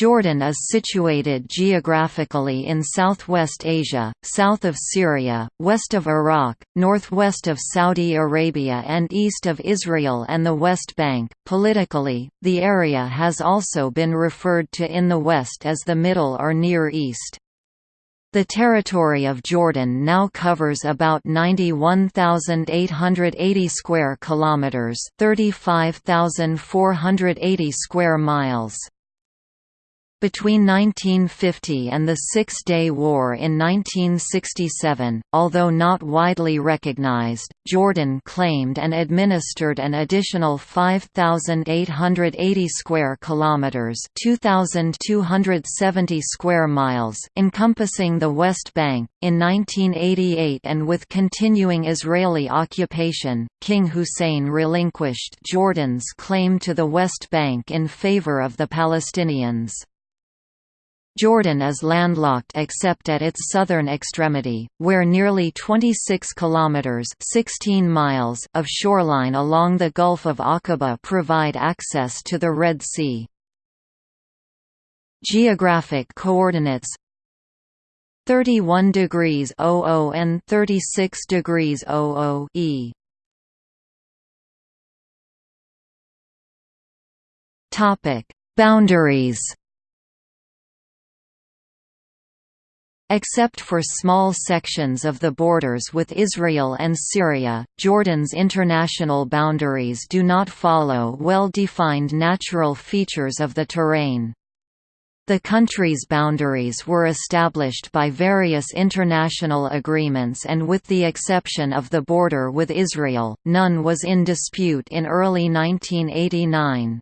Jordan is situated geographically in southwest Asia, south of Syria, west of Iraq, northwest of Saudi Arabia, and east of Israel and the West Bank. Politically, the area has also been referred to in the West as the Middle or Near East. The territory of Jordan now covers about 91,880 square kilometers, 35,480 square miles. Between 1950 and the Six-Day War in 1967, although not widely recognized, Jordan claimed and administered an additional 5,880 square kilometers (2,270 square miles) encompassing the West Bank. In 1988 and with continuing Israeli occupation, King Hussein relinquished Jordan's claim to the West Bank in favor of the Palestinians. Jordan is landlocked except at its southern extremity, where nearly 26 kilometers (16 miles) of shoreline along the Gulf of Aqaba provide access to the Red Sea. Geographic coordinates 31 degrees 00 and 36 degrees 00 E. Topic: Boundaries Except for small sections of the borders with Israel and Syria, Jordan's international boundaries do not follow well-defined natural features of the terrain. The country's boundaries were established by various international agreements and with the exception of the border with Israel, none was in dispute in early 1989.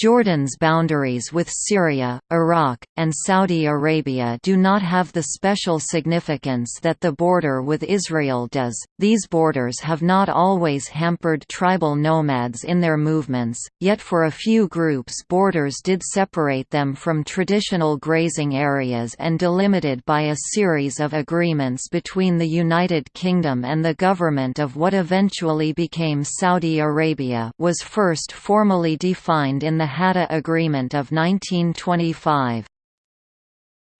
Jordan's boundaries with Syria, Iraq, and Saudi Arabia do not have the special significance that the border with Israel does. These borders have not always hampered tribal nomads in their movements, yet for a few groups borders did separate them from traditional grazing areas and delimited by a series of agreements between the United Kingdom and the government of what eventually became Saudi Arabia was first formally defined in Hadda Agreement of 1925.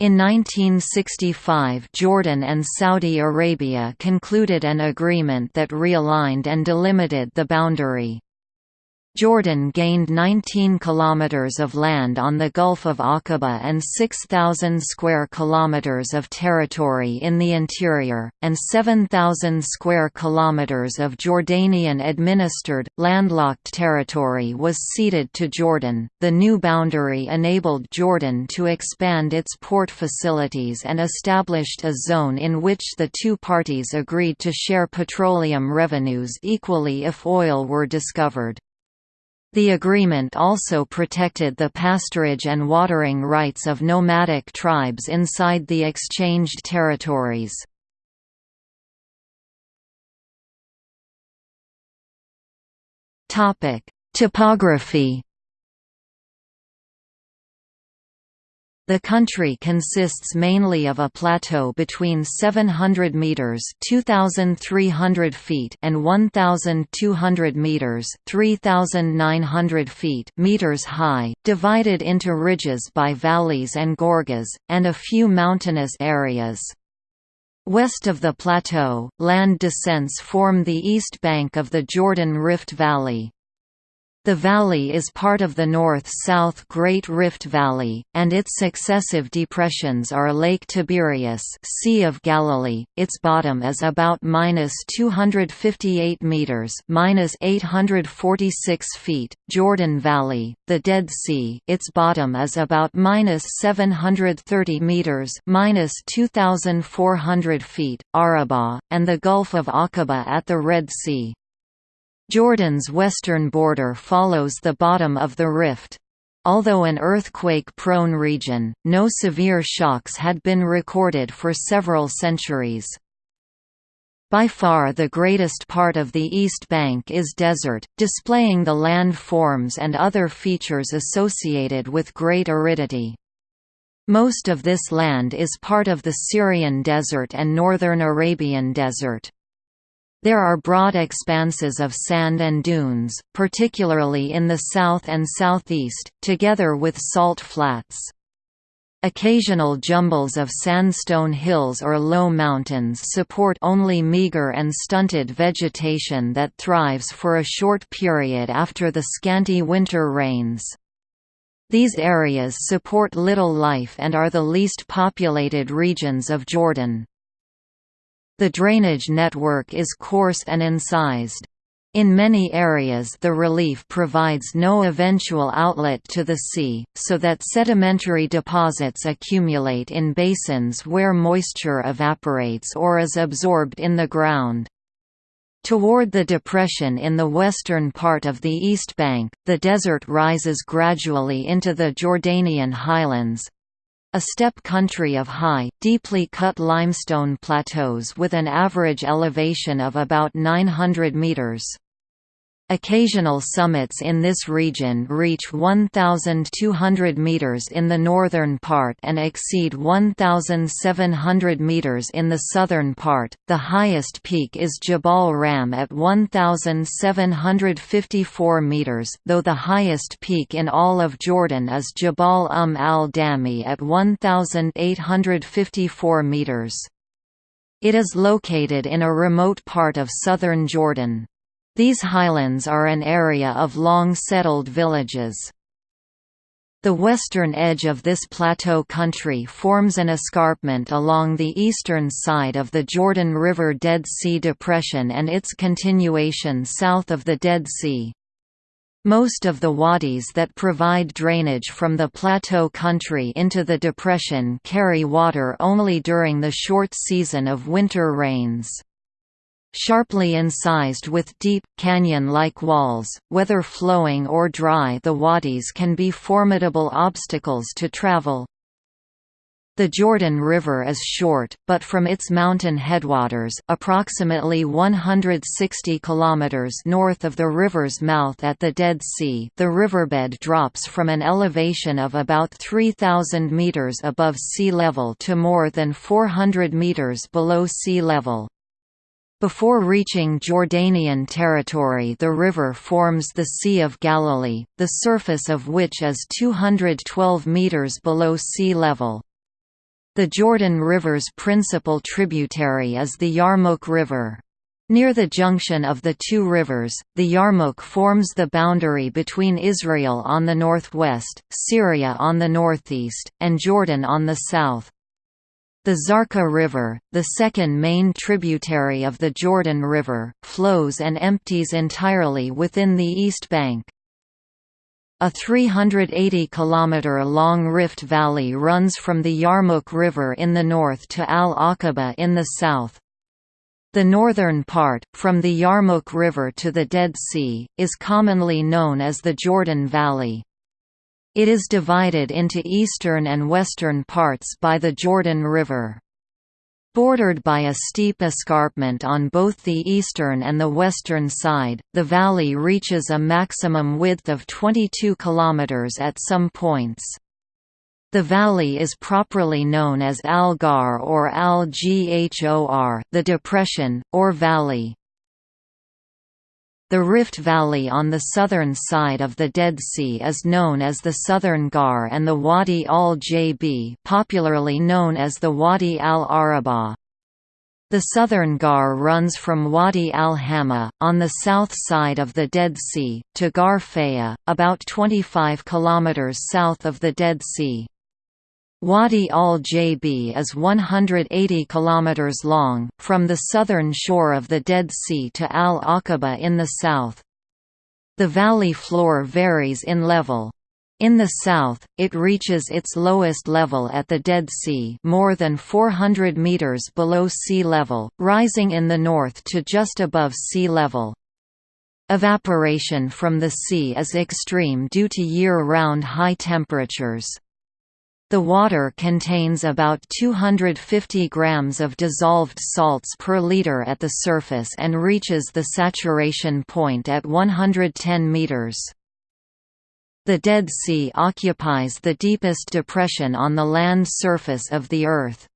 In 1965 Jordan and Saudi Arabia concluded an agreement that realigned and delimited the boundary. Jordan gained 19 kilometers of land on the Gulf of Aqaba and 6,000 square kilometers of territory in the interior, and 7,000 square kilometers of Jordanian-administered, landlocked territory was ceded to Jordan. The new boundary enabled Jordan to expand its port facilities and established a zone in which the two parties agreed to share petroleum revenues equally if oil were discovered. The agreement also protected the pasturage and watering rights of nomadic tribes inside the exchanged territories. Topography The country consists mainly of a plateau between 700 meters (2300 feet) and 1200 meters (3900 feet) meters high, divided into ridges by valleys and gorges, and a few mountainous areas. West of the plateau, land descents form the east bank of the Jordan Rift Valley. The valley is part of the north-south Great Rift Valley, and its successive depressions are Lake Tiberias Sea of Galilee, its bottom is about minus 258 meters minus 846 feet, Jordan Valley, the Dead Sea its bottom is about minus 730 meters minus 2,400 feet, Arabah, and the Gulf of Aqaba at the Red Sea. Jordan's western border follows the bottom of the rift. Although an earthquake-prone region, no severe shocks had been recorded for several centuries. By far the greatest part of the East Bank is desert, displaying the land forms and other features associated with great aridity. Most of this land is part of the Syrian Desert and Northern Arabian Desert. There are broad expanses of sand and dunes, particularly in the south and southeast, together with salt flats. Occasional jumbles of sandstone hills or low mountains support only meager and stunted vegetation that thrives for a short period after the scanty winter rains. These areas support little life and are the least populated regions of Jordan. The drainage network is coarse and incised. In many areas the relief provides no eventual outlet to the sea, so that sedimentary deposits accumulate in basins where moisture evaporates or is absorbed in the ground. Toward the depression in the western part of the East Bank, the desert rises gradually into the Jordanian highlands, a steppe country of high, deeply cut limestone plateaus with an average elevation of about 900 meters. Occasional summits in this region reach 1,200 meters in the northern part and exceed 1,700 meters in the southern part. The highest peak is Jabal Ram at 1,754 meters, though the highest peak in all of Jordan is Jabal Umm al Dami at 1,854 meters. It is located in a remote part of southern Jordan. These highlands are an area of long settled villages. The western edge of this plateau country forms an escarpment along the eastern side of the Jordan River Dead Sea Depression and its continuation south of the Dead Sea. Most of the wadis that provide drainage from the plateau country into the depression carry water only during the short season of winter rains. Sharply incised with deep, canyon-like walls, whether flowing or dry the wadis can be formidable obstacles to travel. The Jordan River is short, but from its mountain headwaters approximately 160 kilometers north of the river's mouth at the Dead Sea the riverbed drops from an elevation of about 3,000 meters above sea level to more than 400 meters below sea level. Before reaching Jordanian territory the river forms the Sea of Galilee, the surface of which is 212 metres below sea level. The Jordan River's principal tributary is the Yarmouk River. Near the junction of the two rivers, the Yarmouk forms the boundary between Israel on the northwest, Syria on the northeast, and Jordan on the south. The Zarqa River, the second main tributary of the Jordan River, flows and empties entirely within the east bank. A 380 km long rift valley runs from the Yarmouk River in the north to Al-Aqaba in the south. The northern part, from the Yarmouk River to the Dead Sea, is commonly known as the Jordan Valley. It is divided into eastern and western parts by the Jordan River. Bordered by a steep escarpment on both the eastern and the western side, the valley reaches a maximum width of 22 km at some points. The valley is properly known as Al-Ghawr or Al-Ghor the depression, or valley. The Rift Valley on the southern side of the Dead Sea is known as the Southern Ghawr and the Wadi al-Jaybi popularly known as the Wadi al-Arabah. The southern Ghawr runs from Wadi al-Hama, on the south side of the Dead Sea, to Ghawr Faya, about 25 km south of the Dead Sea. Wadi al-Jaybi is 180 km long, from the southern shore of the Dead Sea to Al-Aqaba in the south. The valley floor varies in level. In the south, it reaches its lowest level at the Dead Sea more than 400 meters below sea level, rising in the north to just above sea level. Evaporation from the sea is extreme due to year-round high temperatures. The water contains about 250 grams of dissolved salts per liter at the surface and reaches the saturation point at 110 meters. The Dead Sea occupies the deepest depression on the land surface of the Earth.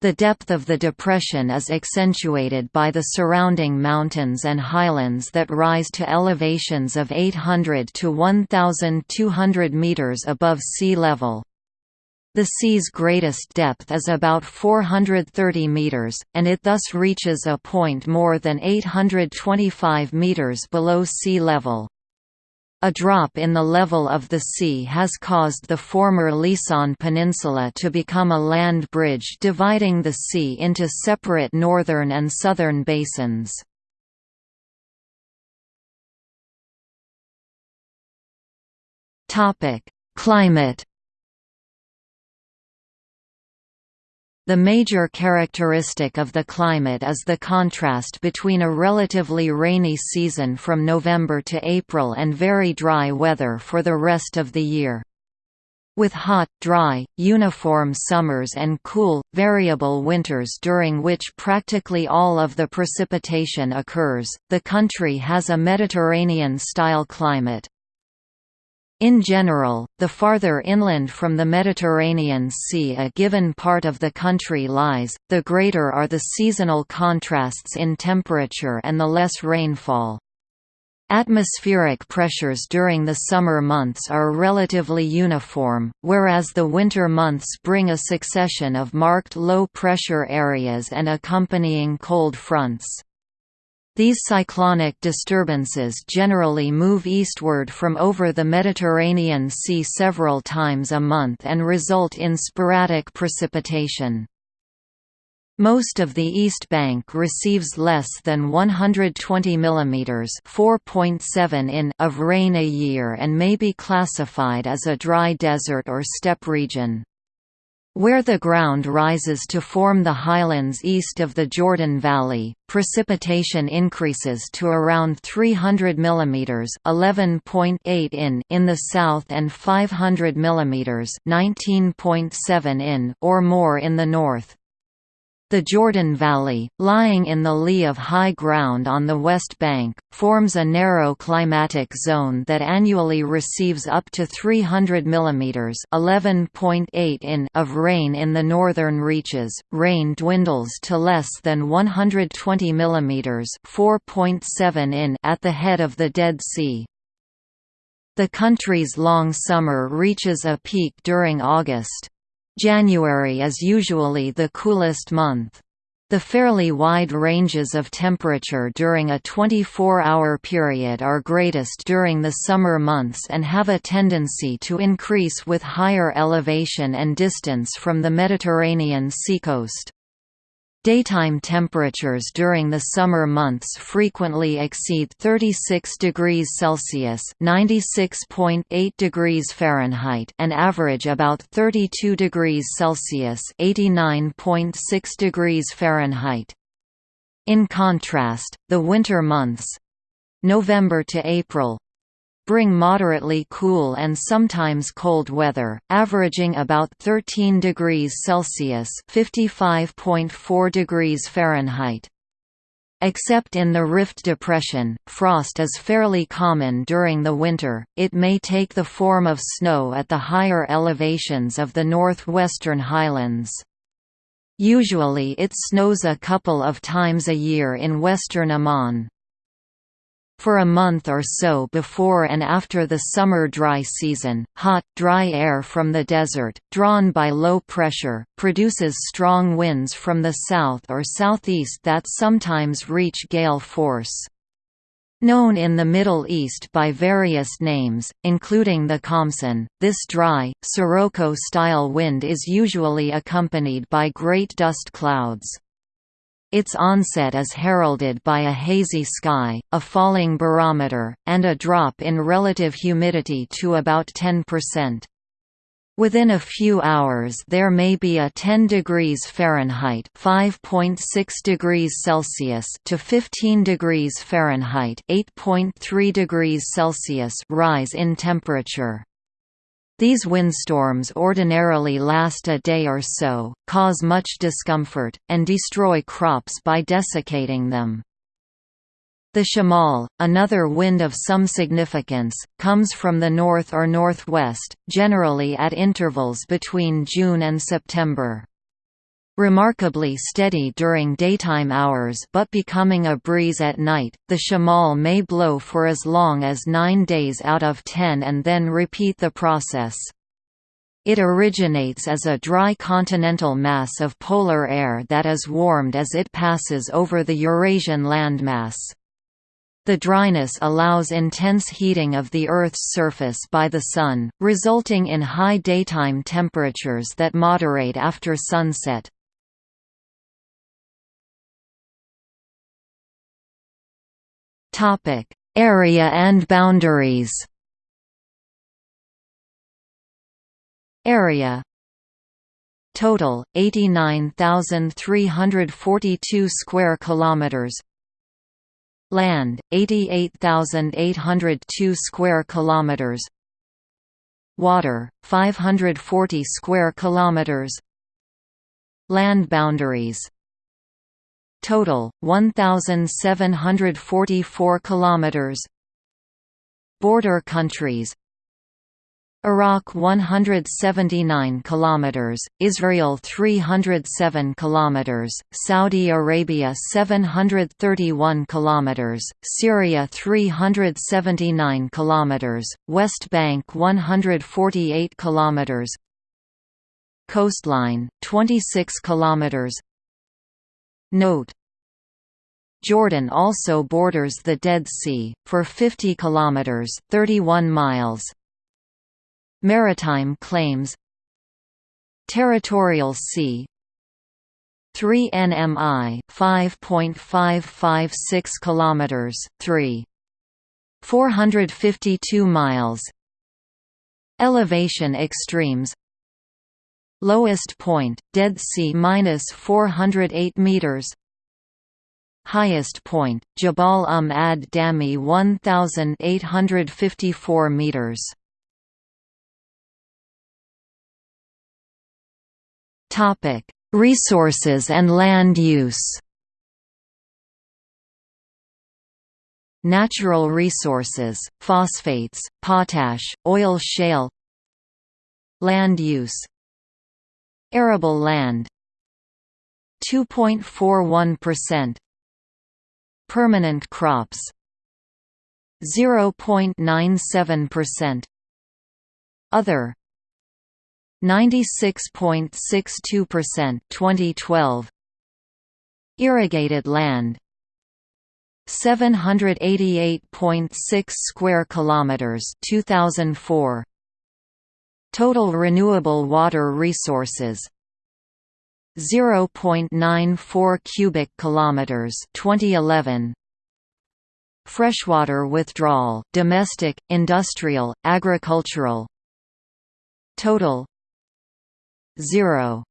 The depth of the depression is accentuated by the surrounding mountains and highlands that rise to elevations of 800 to 1,200 meters above sea level. The sea's greatest depth is about 430 meters, and it thus reaches a point more than 825 meters below sea level. A drop in the level of the sea has caused the former Lisan Peninsula to become a land bridge dividing the sea into separate northern and southern basins. Climate The major characteristic of the climate is the contrast between a relatively rainy season from November to April and very dry weather for the rest of the year. With hot, dry, uniform summers and cool, variable winters during which practically all of the precipitation occurs, the country has a Mediterranean-style climate. In general, the farther inland from the Mediterranean Sea a given part of the country lies, the greater are the seasonal contrasts in temperature and the less rainfall. Atmospheric pressures during the summer months are relatively uniform, whereas the winter months bring a succession of marked low-pressure areas and accompanying cold fronts. These cyclonic disturbances generally move eastward from over the Mediterranean Sea several times a month and result in sporadic precipitation. Most of the East Bank receives less than 120 mm (4.7 in) of rain a year and may be classified as a dry desert or steppe region. Where the ground rises to form the highlands east of the Jordan Valley, precipitation increases to around 300 mm (11.8 in) in the south and 500 mm (19.7 in) or more in the north. The Jordan Valley, lying in the lee of high ground on the west bank, forms a narrow climatic zone that annually receives up to 300 mm (11.8 in) of rain in the northern reaches. Rain dwindles to less than 120 mm (4.7 in) at the head of the Dead Sea. The country's long summer reaches a peak during August. January is usually the coolest month. The fairly wide ranges of temperature during a 24-hour period are greatest during the summer months and have a tendency to increase with higher elevation and distance from the Mediterranean seacoast. Daytime temperatures during the summer months frequently exceed 36 degrees Celsius (96.8 degrees Fahrenheit) and average about 32 degrees Celsius (89.6 degrees Fahrenheit). In contrast, the winter months November to April bring moderately cool and sometimes cold weather, averaging about 13 degrees Celsius (55.4 degrees Fahrenheit). Except in the Rift Depression, frost is fairly common during the winter, it may take the form of snow at the higher elevations of the northwestern highlands. Usually it snows a couple of times a year in western Amman. For a month or so before and after the summer dry season, hot, dry air from the desert, drawn by low pressure, produces strong winds from the south or southeast that sometimes reach gale force. Known in the Middle East by various names, including the Khamsin, this dry, Sirocco-style wind is usually accompanied by great dust clouds. Its onset is heralded by a hazy sky, a falling barometer, and a drop in relative humidity to about 10%. Within a few hours there may be a 10 degrees Fahrenheit (5.6 degrees Celsius) to 15 degrees Fahrenheit (8.3 degrees Celsius) rise in temperature. These windstorms ordinarily last a day or so, cause much discomfort, and destroy crops by desiccating them. The shamal, another wind of some significance, comes from the north or northwest, generally at intervals between June and September. Remarkably steady during daytime hours but becoming a breeze at night, the shamal may blow for as long as nine days out of ten and then repeat the process. It originates as a dry continental mass of polar air that is warmed as it passes over the Eurasian landmass. The dryness allows intense heating of the Earth's surface by the Sun, resulting in high daytime temperatures that moderate after sunset. Topic: Area and boundaries. Area Total 89,342 square kilometers. Land 88,802 square kilometers. Water 540 square kilometers. Land boundaries Total 1744 kilometers. Border countries Iraq 179 kilometers, Israel 307 kilometers, Saudi Arabia 731 kilometers, Syria 379 kilometers, West Bank 148 kilometers. Coastline 26 kilometers. Note Jordan also borders the Dead Sea, for 50 kilometers (31 miles). Maritime claims. Territorial Sea. 3 nmi 5.556 kilometers 3 452 miles. Elevation extremes. Lowest point, Dead Sea minus 408 meters. Highest point, Jabal Um ad Dami 1,854 meters. Topic: Resources and land use. Natural resources, phosphates, potash, oil shale Land use Arable land 2.41% Permanent crops. 0.97% Other. 96.62% 2012 Irrigated land. 788.6 square kilometers 2004 Total renewable water resources 0.94 cubic kilometers 2011 Freshwater withdrawal domestic industrial agricultural. Total 0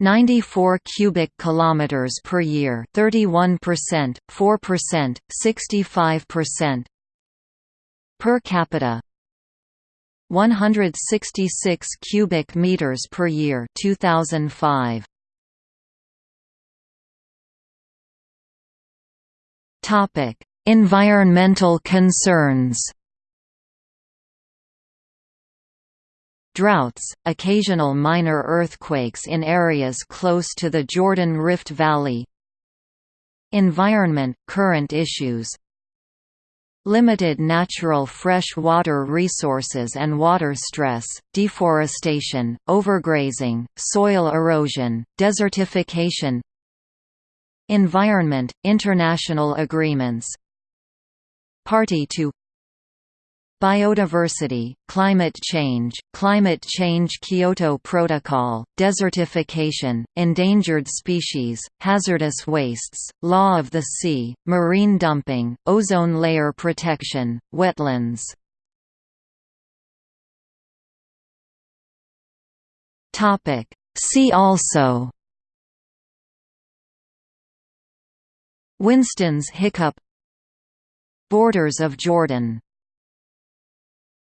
94 cubic kilometers per year 31% 4% 65% per capita 166 cubic meters per year 2005 topic environmental concerns. Droughts, occasional minor earthquakes in areas close to the Jordan Rift Valley. Environment – current issues Limited natural fresh water resources and water stress, deforestation, overgrazing, soil erosion, desertification Environment – International agreements. Party to Biodiversity, climate change, climate change Kyoto Protocol, desertification, endangered species, hazardous wastes, law of the sea, marine dumping, ozone layer protection, wetlands. See also Winston's hiccup Borders of Jordan